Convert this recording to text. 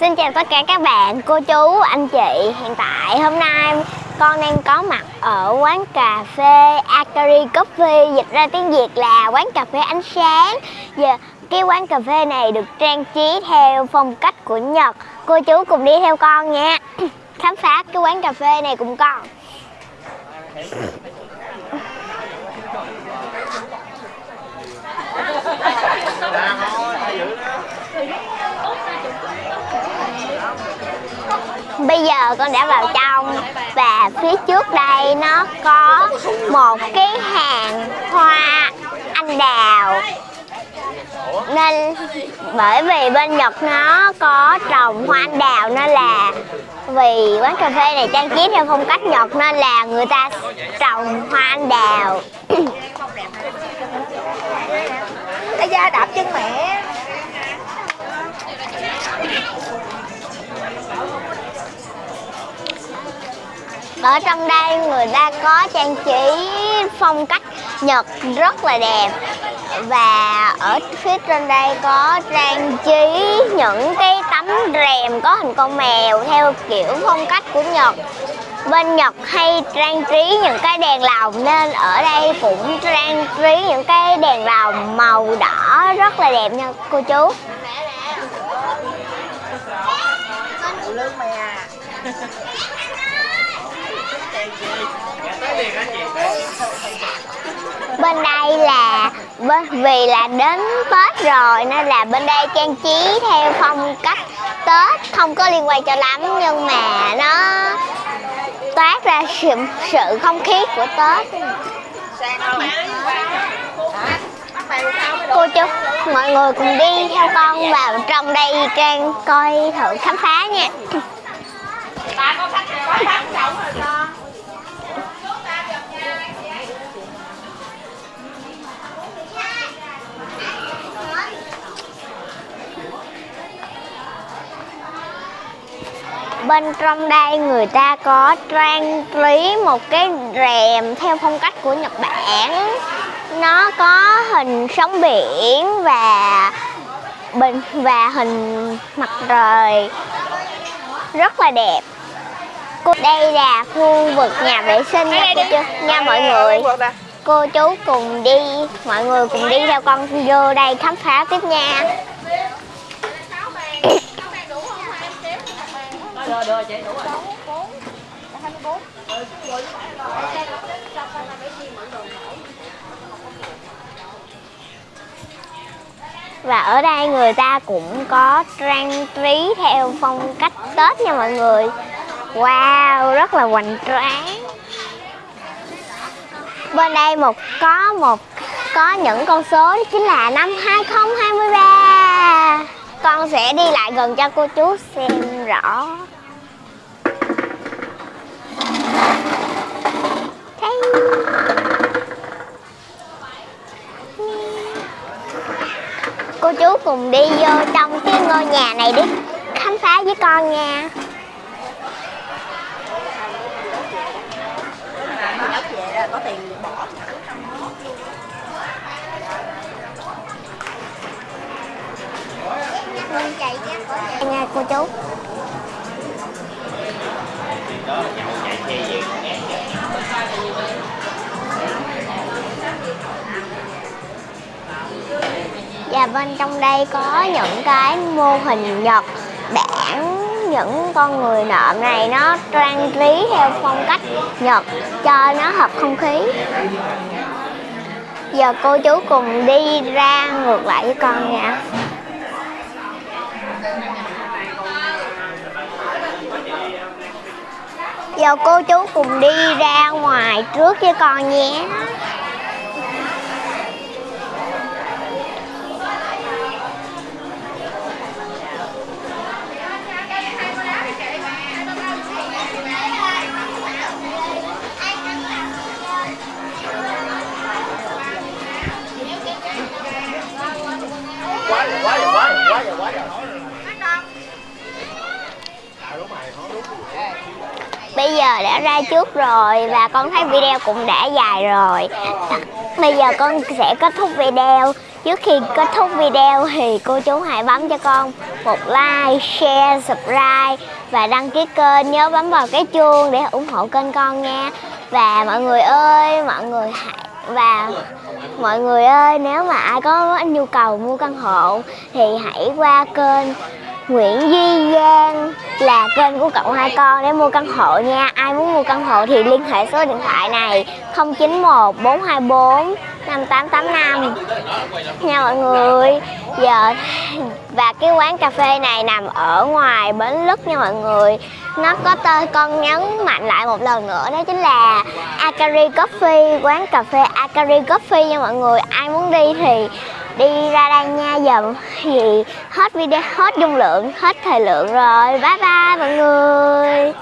Xin chào tất cả các bạn, cô chú, anh chị. Hiện tại hôm nay con đang có mặt ở quán cà phê Akari Coffee. Dịch ra tiếng Việt là quán cà phê ánh sáng. Giờ cái quán cà phê này được trang trí theo phong cách của Nhật. Cô chú cùng đi theo con nha. Khám phá cái quán cà phê này cùng con. Bây giờ con đã vào trong và phía trước đây nó có một cái hàng hoa anh đào. Nên bởi vì bên Nhật nó có trồng hoa anh đào nên là vì quán cà phê này trang trí theo phong cách Nhật nên là người ta trồng hoa anh đào. Ây da đạp chân mẹ. Ở trong đây người ta có trang trí phong cách Nhật rất là đẹp. Và ở phía trên đây có trang trí những cái tấm rèm có hình con mèo theo kiểu phong cách của Nhật. Bên Nhật hay trang trí những cái đèn lồng nên ở đây cũng trang trí những cái đèn lồng màu đỏ rất là đẹp nha cô chú. Lương mày à bên đây là bên vì là đến Tết rồi nên là bên đây trang trí theo phong cách Tết. Không có liên quan cho lắm nhưng mà nó toát ra sự, sự không khí của Tết. Cô chú mọi người cùng đi theo con vào trong đây trang coi thử khám phá nha. Bên trong đây người ta có trang trí một cái rèm theo phong cách của Nhật Bản. Nó có hình sóng biển và bình và hình mặt trời rất là đẹp. Đây là khu vực nhà vệ sinh nha cô chú nha mọi người. cô chú cùng đi mọi người cùng đi theo con vô đây khám phá tiếp nha đưa đưa chị đủ rồi. Và ở đây người ta cũng có trang trí theo phong cách Tết nha mọi người. Wow, rất là hoành tráng. Bên đây một có một có những con số đó chính là năm 2023 Con sẽ đi lại gần cho cô chú xem rõ cô chú cùng đi vô trong cái ngôi nhà này đi. Khám phá với con nha. Có tiền bỏ nha, cô chú. Và bên trong đây có những cái mô hình Nhật Bản, những con người nộm này nó trang trí theo phong cách Nhật cho nó hợp không khí. Giờ cô chú cùng đi ra ngược lại với con nha. Giờ cô chú cùng đi ra ngoài trước với con nhé. Quá rồi quá rồi Bây giờ đã ra trước rồi và con thấy video cũng đã dài rồi Bây giờ con sẽ kết thúc video Trước khi kết thúc video thì cô chú hãy bấm cho con một like, share, subscribe và đăng ký kênh. Nhớ bấm vào cái chuông để ủng hộ kênh con nha. Và mọi người ơi, mọi người hãy và mọi người ơi, nếu mà ai có nhu cầu mua căn hộ thì hãy qua kênh Nguyễn Duy Giang, là kênh của cậu hai con để mua căn hộ nha. Ai muốn mua căn hộ thì liên hệ số điện thoại này 091 424 5885 nha mọi người, giờ và cái quán cà phê này nằm ở ngoài bến lức nha mọi người. Nó có tên con nhấn mạnh lại một lần nữa, đó chính là Akari Coffee, quán cà phê Akari Coffee nha mọi người. Ai muốn đi thì đi ra đây nha. Giờ thì hết video, hết dung lượng, hết thời lượng rồi. Bye bye mọi người.